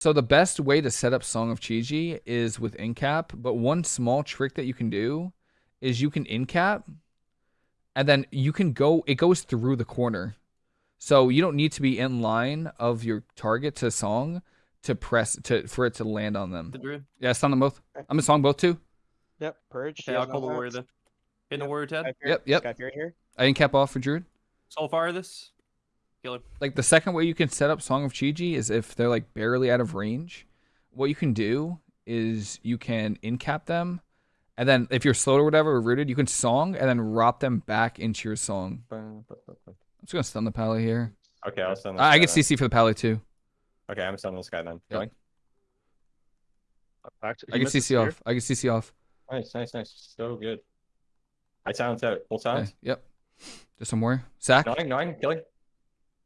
So the best way to set up Song of Chi-Ji is with incap, but one small trick that you can do is you can incap and then you can go it goes through the corner. So you don't need to be in line of your target to song to press to for it to land on them. The druid. Yeah, stun them both. I'm in song both too. Yep, purge. Okay, I'll call the warrior then. Hitting the warrior Ted. Yep, yep. Sky Fury here. I incap off for Druid. Soul fire this. Killer. Like the second way you can set up Song of Chi-Ji is if they're like barely out of range. What you can do is you can incap them, and then if you're slowed or whatever or rooted, you can song and then rop them back into your song. I'm just gonna stun the pally here. Okay, I'll stun this I, I get then. CC for the pally too. Okay, I'm stunning this guy then. Yep. Going. I he get missed the CC spear. off. I can CC off. Nice, nice, nice. So good. I silence out. Full Okay, silence. Yep. Just some more. Sack. Nine, nine, killing.